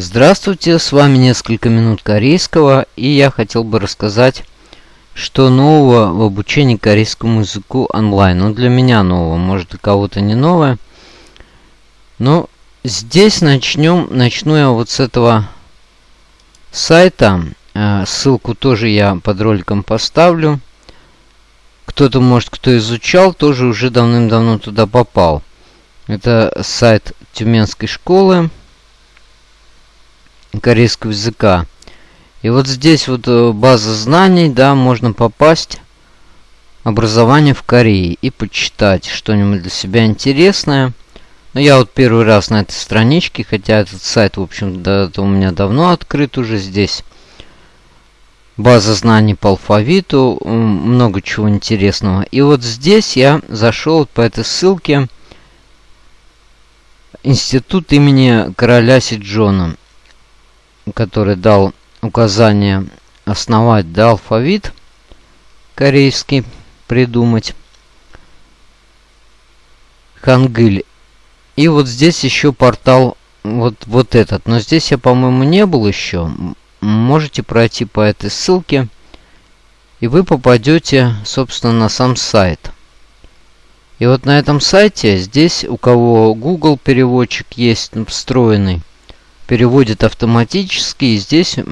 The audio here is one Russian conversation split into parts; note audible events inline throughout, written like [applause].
Здравствуйте, с вами несколько минут корейского, и я хотел бы рассказать, что нового в обучении корейскому языку онлайн. Ну, для меня нового, может, для кого-то не новое. Но здесь начнем, начну я вот с этого сайта. Э, ссылку тоже я под роликом поставлю. Кто-то, может, кто изучал, тоже уже давным-давно туда попал. Это сайт Тюменской школы корейского языка. И вот здесь вот э, база знаний, да, можно попасть образование в Корее и почитать что-нибудь для себя интересное. Но я вот первый раз на этой страничке, хотя этот сайт, в общем, да, у меня давно открыт уже здесь. База знаний по алфавиту, много чего интересного. И вот здесь я зашел по этой ссылке Институт имени короля Сиджона который дал указание основать да, алфавит корейский, придумать. Хангыль. И вот здесь еще портал вот, вот этот. Но здесь я, по-моему, не был еще. Можете пройти по этой ссылке. И вы попадете, собственно, на сам сайт. И вот на этом сайте, здесь у кого Google переводчик есть встроенный, переводит автоматически. И здесь э,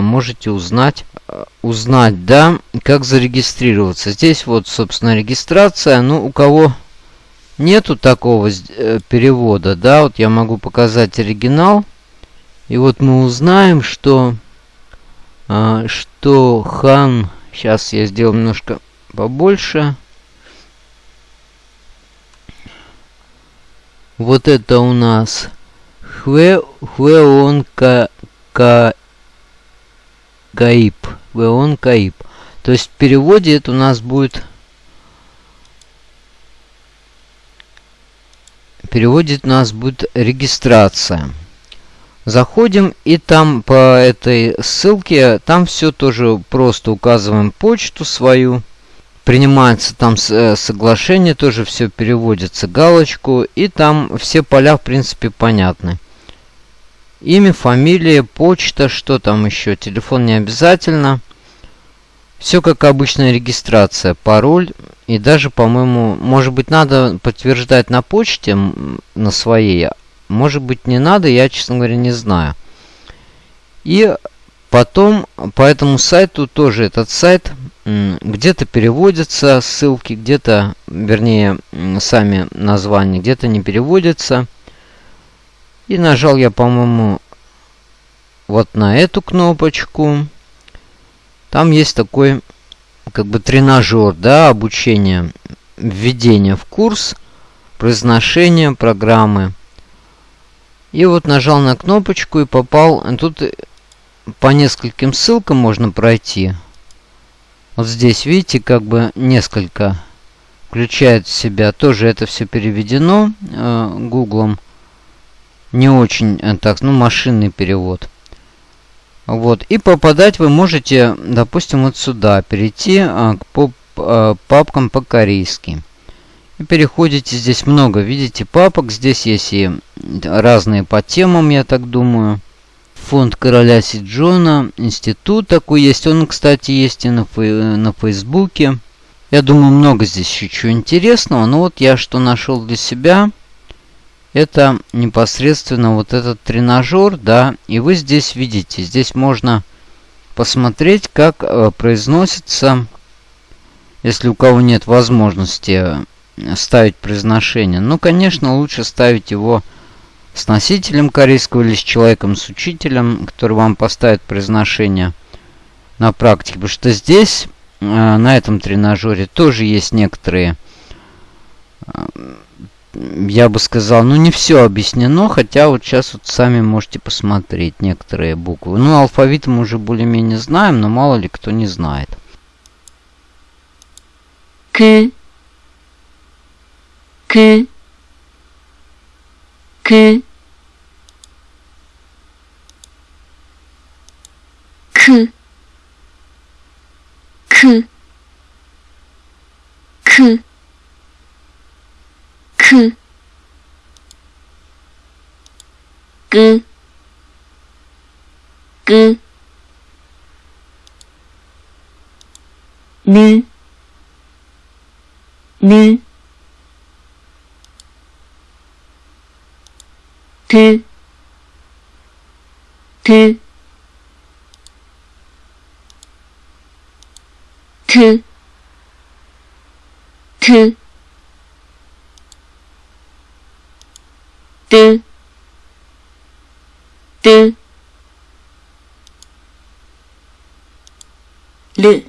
можете узнать, э, узнать, да, как зарегистрироваться. Здесь вот, собственно, регистрация. Ну, у кого нету такого э, перевода, да, вот я могу показать оригинал. И вот мы узнаем, что, что хан... Сейчас я сделаю немножко побольше. Вот это у нас Хве, Хвеон Ка, Ка, Гаиб. Хвеон Каиб. То есть в переводе это у нас будет... У нас будет регистрация. Заходим и там по этой ссылке, там все тоже просто указываем почту свою. Принимается там э, соглашение, тоже все переводится галочку. И там все поля в принципе понятны. Имя, фамилия, почта, что там еще, телефон не обязательно. Все как обычная регистрация, пароль и даже, по-моему, может быть, надо подтверждать на почте на своей. Может быть, не надо, я, честно говоря, не знаю. И потом по этому сайту тоже этот сайт где-то переводятся ссылки, где-то, вернее, сами названия, где-то не переводятся. И нажал я, по-моему, вот на эту кнопочку. Там есть такой, как бы, тренажер, да, обучение, введение в курс, произношение программы. И вот нажал на кнопочку и попал. Тут по нескольким ссылкам можно пройти. Вот здесь, видите, как бы несколько включает в себя. Тоже это все переведено э, не очень э, так, ну, машинный перевод. Вот. И попадать вы можете, допустим, вот сюда. Перейти а, к поп, а, папкам по-корейски. И переходите. Здесь много, видите, папок. Здесь есть и разные по темам, я так думаю. Фонд короля Сиджона. Институт такой есть. Он, кстати, есть и на, фей на Фейсбуке. Я думаю, много здесь еще чего интересного. Но вот я что нашел для себя это непосредственно вот этот тренажер, да, и вы здесь видите, здесь можно посмотреть, как э, произносится, если у кого нет возможности э, ставить произношение. Ну, конечно, лучше ставить его с носителем корейского или с человеком, с учителем, который вам поставит произношение на практике. Потому что здесь, э, на этом тренажере, тоже есть некоторые я бы сказал, ну не все объяснено, хотя вот сейчас вот сами можете посмотреть некоторые буквы. Ну, алфавит мы уже более-менее знаем, но мало ли кто не знает. К. К. К. К. К. К. К. Г. 그, 느, 느, 드, 드, 트, 트, 的，的，了，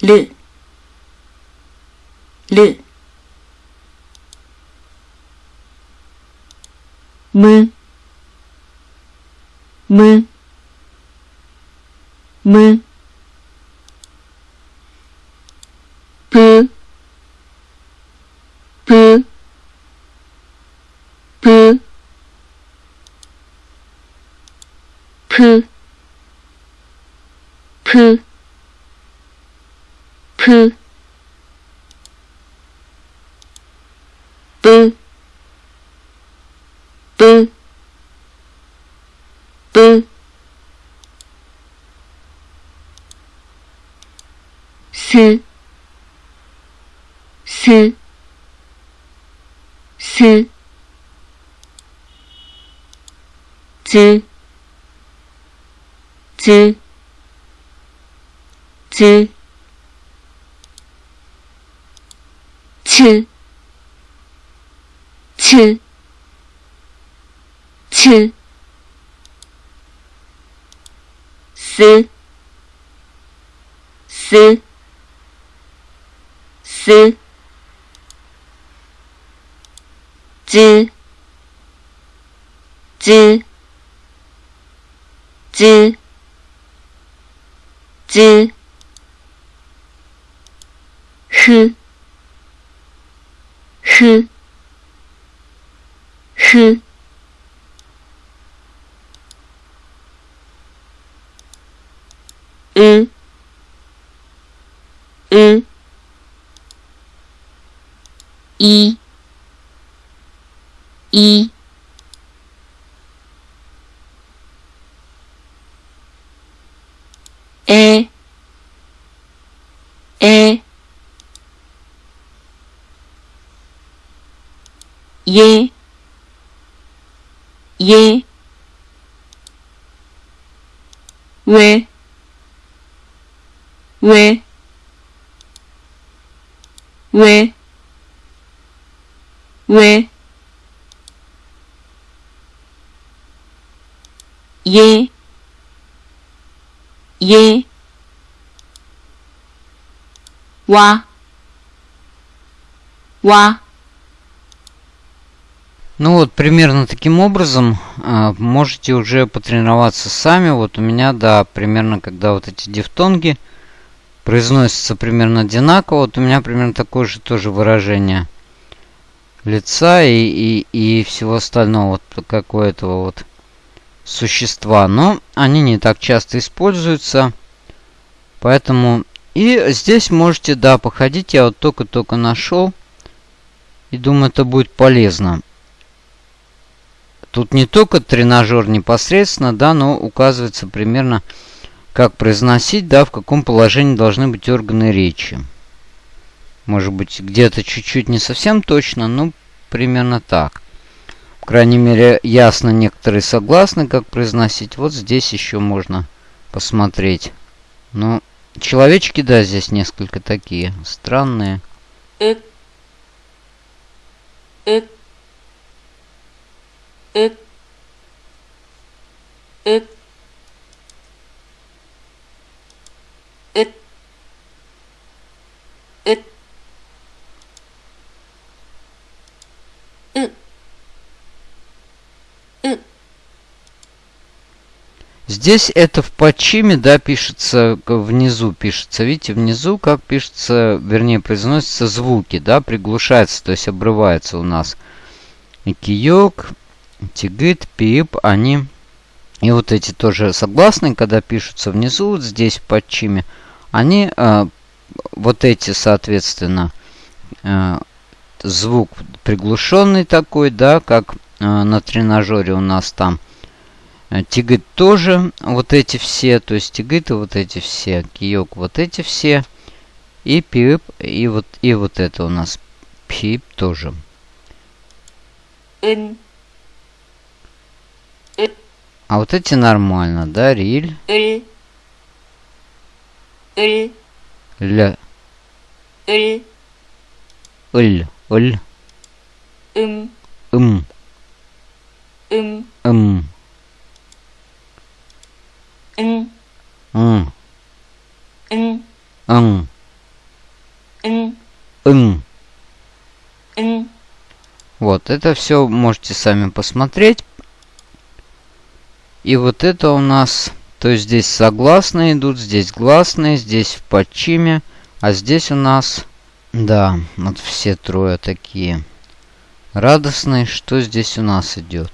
了，了，么，么，么。 푸, 푸, 푸, 뿌, 뿌, 뿌, 스, 스, 스, 즈, 之之吃吃吃思。思。思。知知知。知。知。zh h h sh i i est, est, yé, yé, ouais, ouais, ouais, ouais, yé, 耶哇哇。Ну вот, примерно таким образом э, можете уже потренироваться сами. Вот у меня, да, примерно, когда вот эти дифтонги произносятся примерно одинаково, вот у меня примерно такое же тоже выражение лица и, и, и всего остального, вот как у этого вот существа. Но они не так часто используются, поэтому... И здесь можете, да, походить. Я вот только-только нашел. И думаю, это будет полезно. Тут не только тренажер непосредственно, да, но указывается примерно, как произносить, да, в каком положении должны быть органы речи. Может быть, где-то чуть-чуть не совсем точно, но примерно так. По крайней мере, ясно некоторые согласны, как произносить. Вот здесь еще можно посмотреть. Ну, человечки, да, здесь несколько такие странные. Э э э э Здесь это в подчиме, да, пишется, внизу пишется. Видите, внизу как пишется, вернее, произносятся звуки, да, приглушается, то есть обрывается у нас. Киёк, тигит, пип, они... И вот эти тоже согласные, когда пишутся внизу, вот здесь в подчиме, они, э, вот эти, соответственно, э, звук приглушенный такой, да, как э, на тренажере у нас там Э, тигит тоже вот эти все, то есть тигит вот эти все, киок вот эти все, и пип, и вот, и вот это у нас пип тоже. Ин. А вот эти нормально, да, риль? Риль. Риль. Ля. Риль. Ль. Ль. Им. Им. Им. Им. 응, м, 응, 응, 응, 응. 응, Вот, это все можете сами посмотреть. И вот это у нас... То есть здесь согласные идут, здесь гласные, здесь в подчиме. А здесь у нас... Да, вот все трое такие радостные. Что здесь у нас идет?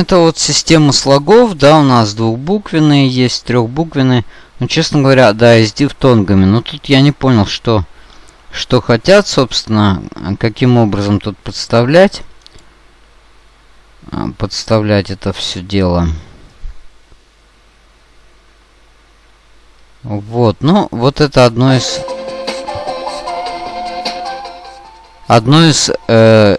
Это вот система слогов, да, у нас двухбуквенные есть, трехбуквенные. Ну, честно говоря, да, и с дифтонгами. Но тут я не понял, что, что хотят, собственно, каким образом тут подставлять. А, подставлять это все дело. Вот, ну, вот это одно из... Одно из э,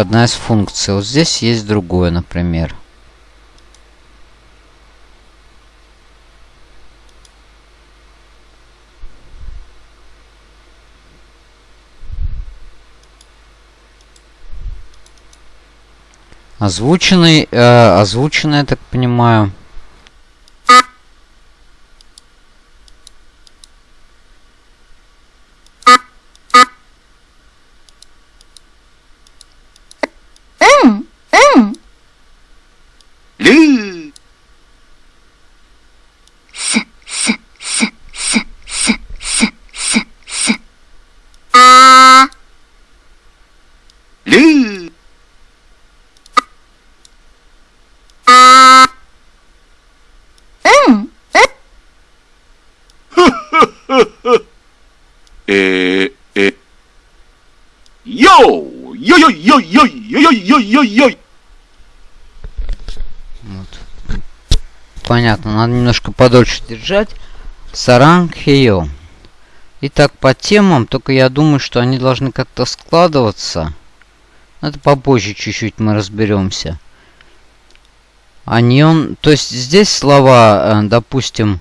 одна из функций. Вот здесь есть другое, например. Озвученный, э, озвученный, я так понимаю. Надо немножко подольше держать. Саранг хейо. Итак, по темам, только я думаю, что они должны как-то складываться. Это попозже чуть-чуть мы разберемся. Аньон, то есть здесь слова, э, допустим,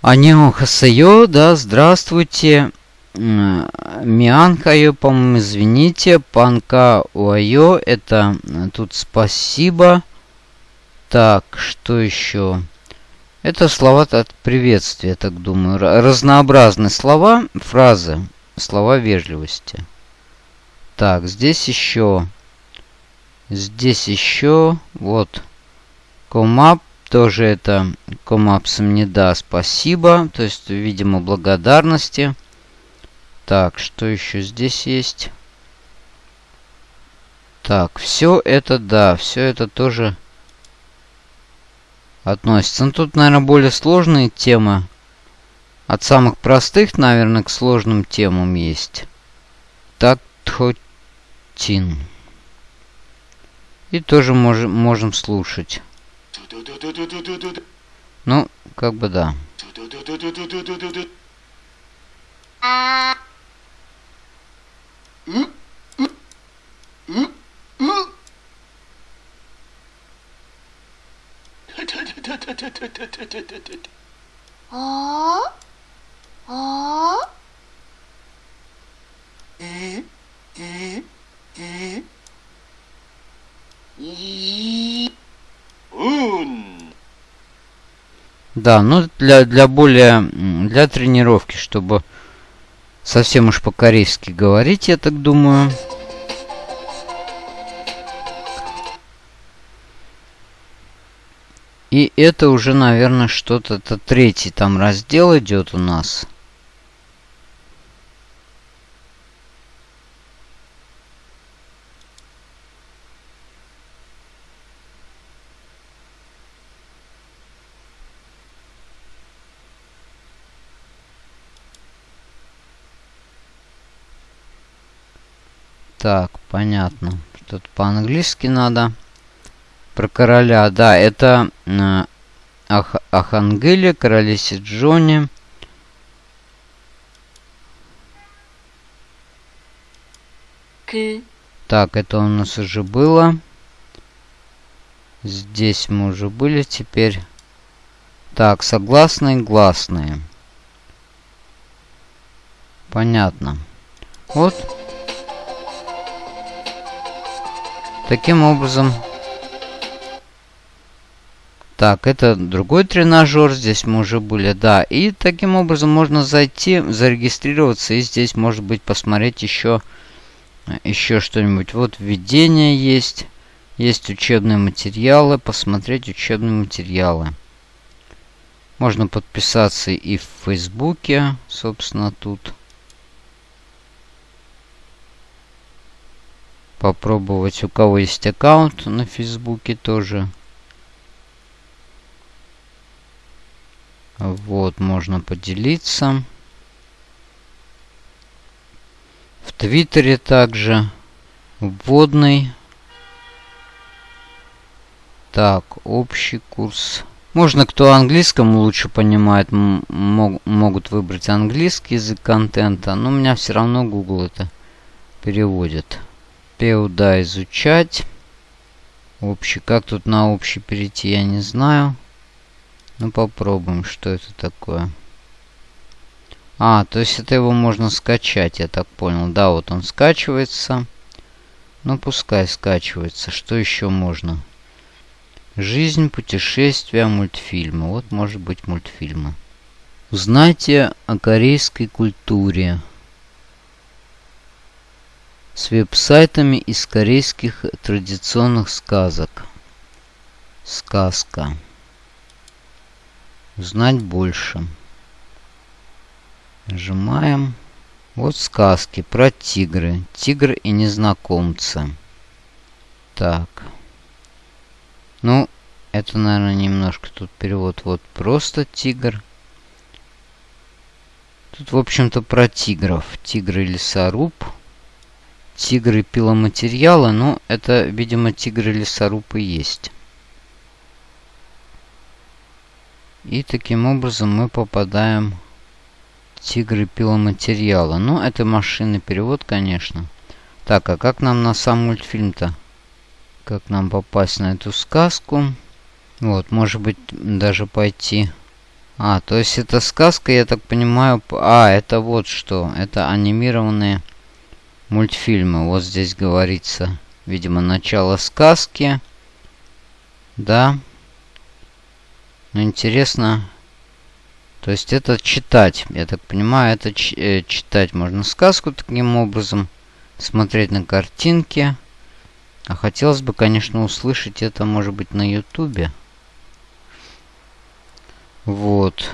Аньон хасайо, да, здравствуйте. Мианкайо, по-моему, извините. Панка уайо, это э, тут спасибо. Так, что еще? Это слова от приветствия, так думаю. Разнообразные слова, фразы, слова вежливости. Так, здесь еще. Здесь еще. Вот. Комап. Тоже это комапсом не да, спасибо. То есть, видимо, благодарности. Так, что еще здесь есть? Так, все это, да, все это тоже относится. Ну, тут, наверное, более сложные темы. От самых простых, наверное, к сложным темам есть. Так, Тхотин. И тоже мож можем слушать. Ну, как бы да. А? А? Э? Э? Э? И? Ун. Да, ну для, для более, для тренировки, чтобы совсем уж по-корейски говорить, я так думаю. И это уже, наверное, что-то... Это третий там раздел идет у нас. Так, понятно. Тут по-английски надо. Про короля, да, это э, Ах Ахангелия, королесе Джонни. 그, Так, это у нас уже было. Здесь мы уже были теперь. Так, согласные, гласные. Понятно. Вот. Таким образом так, это другой тренажер, здесь мы уже были, да. И таким образом можно зайти, зарегистрироваться и здесь, может быть, посмотреть еще, еще что-нибудь. Вот введение есть, есть учебные материалы, посмотреть учебные материалы. Можно подписаться и в Фейсбуке, собственно, тут. Попробовать, у кого есть аккаунт на Фейсбуке тоже. Вот, можно поделиться. В Твиттере также. Вводный. Так, общий курс. Можно, кто английскому лучше понимает, мог, могут выбрать английский язык контента. Но у меня все равно Google это переводит. Пеуда изучать. Общий. Как тут на общий перейти, я не знаю. Ну попробуем, что это такое. А, то есть это его можно скачать, я так понял. Да, вот он скачивается. Ну пускай скачивается. Что еще можно? Жизнь, путешествия, мультфильмы. Вот может быть мультфильмы. Узнайте о корейской культуре. С веб-сайтами из корейских традиционных сказок. Сказка. Узнать больше. Нажимаем. Вот сказки про тигры. Тигр и незнакомцы. Так. Ну, это, наверное, немножко тут перевод. Вот просто тигр. Тут, в общем-то, про тигров. Тигры лесоруб. Тигры пиломатериалы. Ну, это, видимо, тигры лесорубы есть. И таким образом мы попадаем Тигры пиломатериала. Ну, это машинный перевод, конечно. Так, а как нам на сам мультфильм-то? Как нам попасть на эту сказку? Вот, может быть, даже пойти... А, то есть это сказка, я так понимаю... А, это вот что. Это анимированные мультфильмы. Вот здесь говорится, видимо, начало сказки. Да. Ну, интересно. То есть это читать. Я так понимаю, это э, читать можно сказку таким образом. Смотреть на картинки. А хотелось бы, конечно, услышать это, может быть, на ютубе. Вот.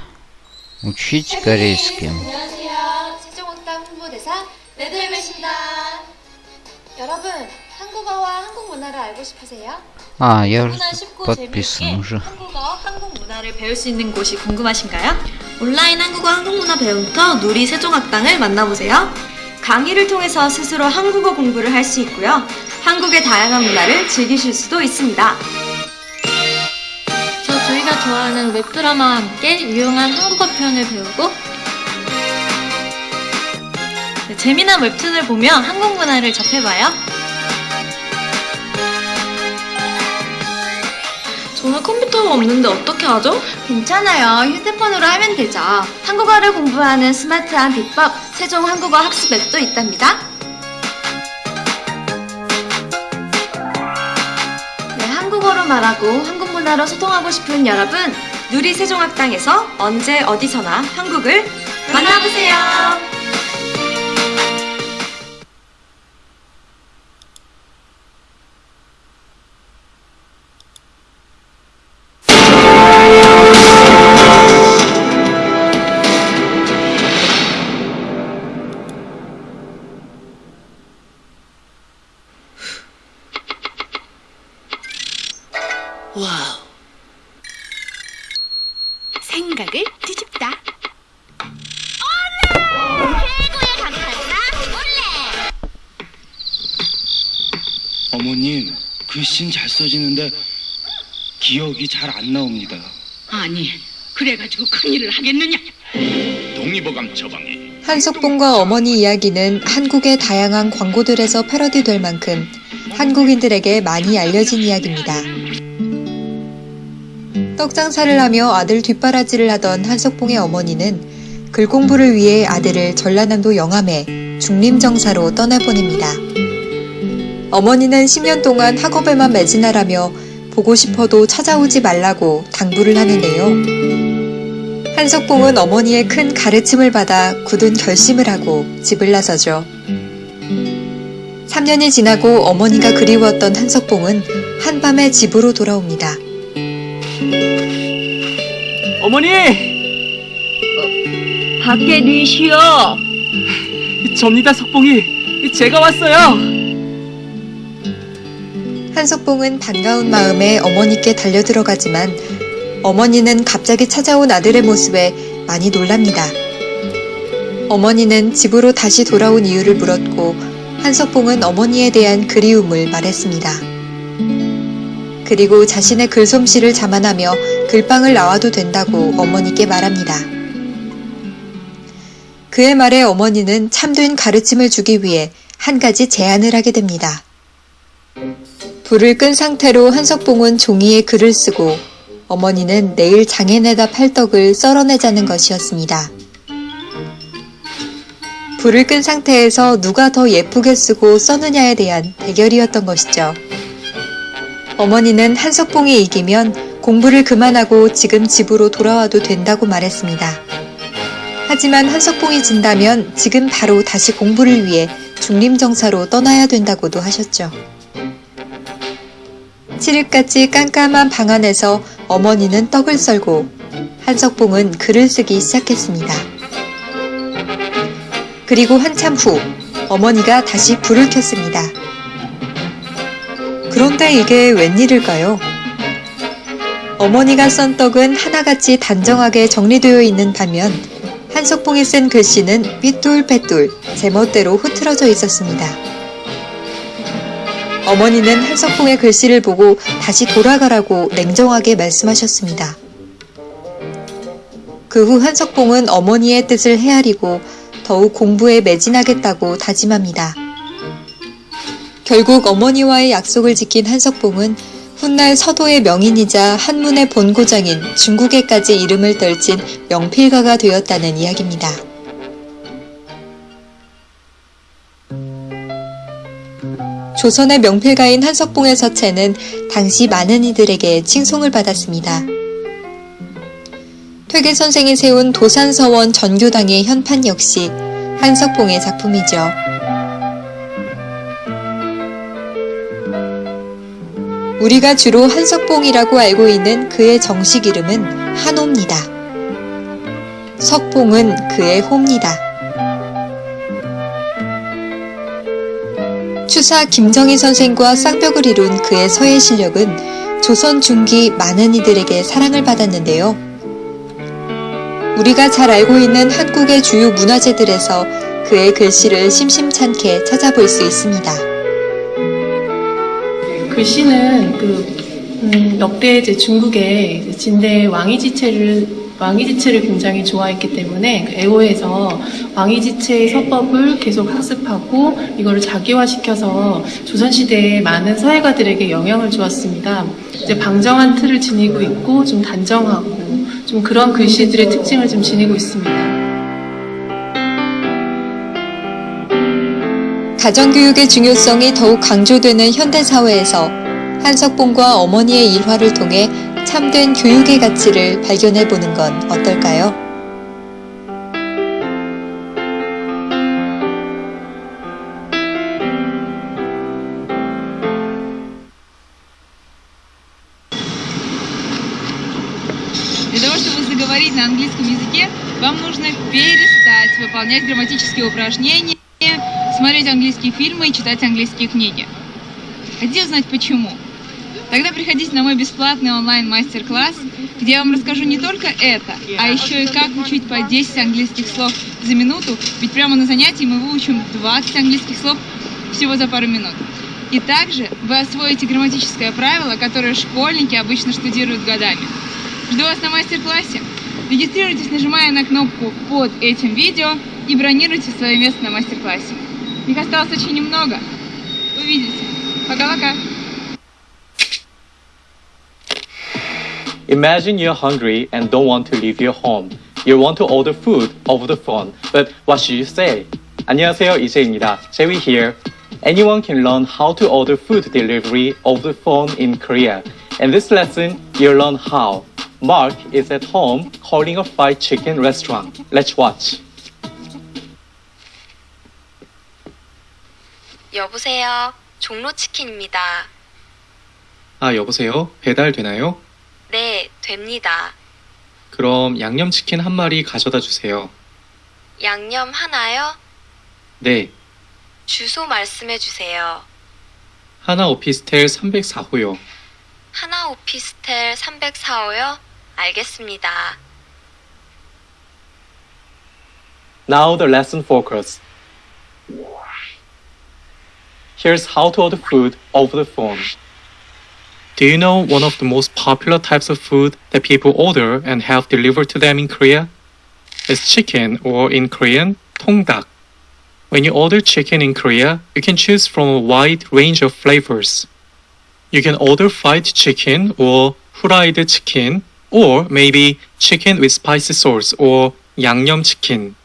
Учить корейский. 안녕하세요. 세종학당 홍보대사 레드벨벳입니다. 여러분, 한국어와 한국 문화를 알고 싶으세요? А, я уже 누구나 쉽고 подписан 재미있게 уже. 한국어, 한국 문화를 배울 수 있는 곳이 궁금하신가요? 온라인 한국어, 한국 문화 배움터 누리 세종학당을 만나보세요. 강의를 통해서 스스로 한국어 공부를 할 수 있고요. 한국의 다양한 문화를 즐기실 수도 있습니다. 저 저희가 좋아하는 웹드라마와 함께 유용한 한국어 표현을 배우고 네, 재미난 웹툰을 보며 한국 문화를 접해봐요. 저는 컴퓨터가 없는데 어떻게 하죠? 괜찮아요. 휴대폰으로 하면 되죠. 한국어를 공부하는 스마트한 비법, 세종 한국어 학습 앱도 있답니다. 네, 한국어로 말하고 한국 문화로 소통하고 싶은 여러분, 누리 세종학당에서 언제 어디서나 한국을 만나보세요. 생각을 뒤집다. 어머님, 글씨는 잘 써지는데 기억이 잘 안 나옵니다. 아니, 그래가지고 큰일을 하겠느냐? 동의보감 처방에 한석봉과 어머니 이야기는 한국의 다양한 광고들에서 패러디될 만큼 한국인들에게 많이 알려진 이야기입니다. 떡장사를 하며 아들 뒷바라지를 하던 한석봉의 어머니는 글 공부를 위해 아들을 전라남도 영암에 중림정사로 떠나보냅니다. 어머니는 10년 동안 학업에만 매진하라며 보고 싶어도 찾아오지 말라고 당부를 하는데요. 한석봉은 어머니의 큰 가르침을 받아 굳은 결심을 하고 집을 나서죠. 3년이 지나고 어머니가 그리웠던 한석봉은 한밤에 집으로 돌아옵니다. 어머니! 밖에 니시여! [laughs] 접니다, 석봉이. 제가 왔어요. 한석봉은 반가운 마음에 어머니께 달려들어가지만 어머니는 갑자기 찾아온 아들의 모습에 많이 놀랍니다. 어머니는 집으로 다시 돌아온 이유를 물었고 한석봉은 어머니에 대한 그리움을 말했습니다. 그리고 자신의 글솜씨를 자만하며 글방을 나와도 된다고 어머니께 말합니다. 그의 말에 어머니는 참된 가르침을 주기 위해 한 가지 제안을 하게 됩니다. 불을 끈 상태로 한석봉은 종이에 글을 쓰고 어머니는 내일 장에내다 팔 떡을 썰어내자는 것이었습니다. 불을 끈 상태에서 누가 더 예쁘게 쓰고 써느냐에 대한 대결이었던 것이죠. 어머니는 한석봉이 이기면 공부를 그만하고 지금 집으로 돌아와도 된다고 말했습니다. 하지만 한석봉이 진다면 지금 바로 다시 공부를 위해 중림정사로 떠나야 된다고도 하셨죠. 7일까지 깜깜한 방 안에서 어머니는 떡을 썰고 한석봉은 글을 쓰기 시작했습니다. 그리고 한참 후 어머니가 다시 불을 켰습니다. 그런데 이게 웬일일까요? 어머니가 썬 떡은 하나같이 단정하게 정리되어 있는 반면 한석봉이 쓴 글씨는 삐뚤빼뚤 제멋대로 흐트러져 있었습니다. 어머니는 한석봉의 글씨를 보고 다시 돌아가라고 냉정하게 말씀하셨습니다. 그 후 한석봉은 어머니의 뜻을 헤아리고 더욱 공부에 매진하겠다고 다짐합니다. 결국 어머니와의 약속을 지킨 한석봉은 훗날 서도의 명인이자 한문의 본고장인 중국에까지 이름을 떨친 명필가가 되었다는 이야기입니다. 조선의 명필가인 한석봉의 서체는 당시 많은 이들에게 칭송을 받았습니다. 퇴계 선생이 세운 도산서원 전교당의 현판 역시 한석봉의 작품이죠. 우리가 주로 한석봉이라고 알고 있는 그의 정식 이름은 한호입니다. 석봉은 그의 호입니다. 추사 김정희 선생과 쌍벽을 이룬 그의 서예 실력은 조선 중기 많은 이들에게 사랑을 받았는데요. 우리가 잘 알고 있는 한국의 주요 문화재들에서 그의 글씨를 심심찮게 찾아볼 수 있습니다. 글씨는 그 음, 역대 이제 중국의 진대 왕이지체를 왕이지체를 굉장히 좋아했기 때문에 그 애호에서 왕이지체의 서법을 계속 학습하고 이거를 자기화시켜서 조선시대의 많은 사회가들에게 영향을 주었습니다. 이제 방정한 틀을 지니고 있고 좀 단정하고 좀 그런 글씨들의 특징을 좀 지니고 있습니다. 가정교육의 중요성이 더욱 강조되는 현대사회에서 한석봉과 어머니의 일화를 통해 참된 교육의 가치를 발견해 보는 건 어떨까요? Для того, чтобы заговорить на английском языке, вам нужно перестать выполнять грамматические упражнения, смотреть английские фильмы и читать английские книги. Хотите узнать почему? Тогда приходите на мой бесплатный онлайн-мастер-класс, где я вам расскажу не только это, а еще и как учить по 10 английских слов за минуту, ведь прямо на занятии мы выучим 20 английских слов всего за пару минут. И также вы освоите грамматическое правило, которое школьники обычно штудируют годами. Жду вас на мастер-классе. Регистрируйтесь, нажимая на кнопку под этим видео и бронируйте свое место на мастер-классе. Их осталось очень немного. Увидите. Пока-пока. Imagine you're hungry and don't want to leave your home. You want to order food over the phone, but what should you say? 안녕하세요, 이세입니다. Jerry here. Anyone can learn how to order food delivery over the phone in Korea. In this lesson, you'll learn how. Mark is at home calling a fried chicken restaurant. Let's watch. 여보세요. 종로치킨입니다. 아, 여보세요? 배달 되나요? 네, 됩니다. 그럼 양념치킨 한 마리 가져다 주세요. 양념 하나요? 네, 주소 말씀해 주세요. 하나 오피스텔 304호요. 하나 오피스텔 304호요? 알겠습니다. Now the lesson focus. Here's how to order food over the phone. Do you know one of the most popular types of food that people order and have delivered to them in Korea? It's chicken or in Korean, 통닭. When you order chicken in Korea, you can choose from a wide range of flavors. You can order fried chicken or fried chicken or maybe chicken with spicy sauce or yangnyeom chicken.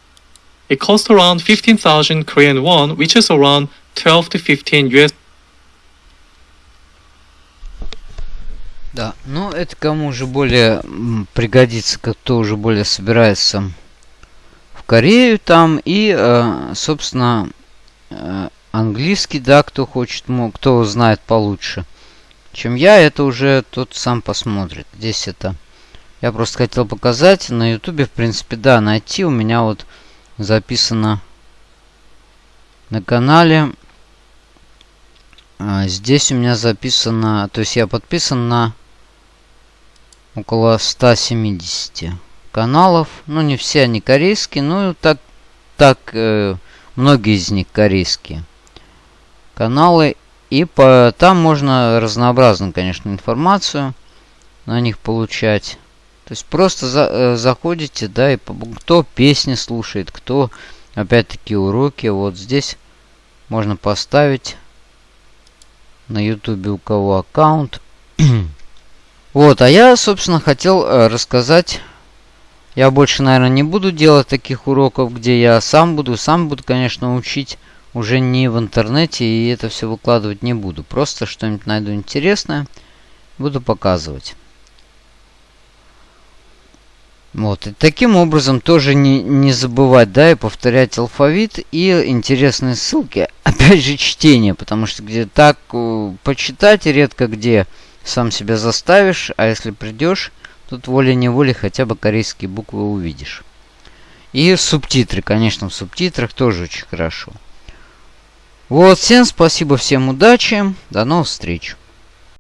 It costs around 15,000 Korean won, which is around 12 to 15 US Да, ну это кому уже более пригодится, кто уже более собирается в Корею там. И, э, собственно, э, английский, да, кто хочет, кто знает получше, чем я, это уже тот сам посмотрит. Здесь это... Я просто хотел показать. На ютубе, в принципе, да, найти. У меня вот записано на канале. А, Здесь у меня записано, то есть я подписан на около 170 каналов. Ну, не все они корейские, но так, так э, многие из них корейские каналы. И по, там можно разнообразную, конечно, информацию на них получать. То есть просто за, э, заходите, да, и кто песни слушает, кто опять-таки уроки. Вот здесь можно поставить на ютубе у кого аккаунт. [clears throat] вот, а я, собственно, хотел э, рассказать... Я больше, наверное, не буду делать таких уроков, где я сам буду, сам буду, конечно, учить уже не в интернете, и это все выкладывать не буду. Просто что-нибудь найду интересное, буду показывать. Вот, и таким образом тоже не, не забывать, да, и повторять алфавит и интересные ссылки. [laughs] Опять же, чтение, потому что где так э, почитать редко где сам себя заставишь, а если придешь, тут волей-неволей хотя бы корейские буквы увидишь. И субтитры, конечно, в субтитрах тоже очень хорошо. Вот, всем спасибо, всем удачи, до новых встреч.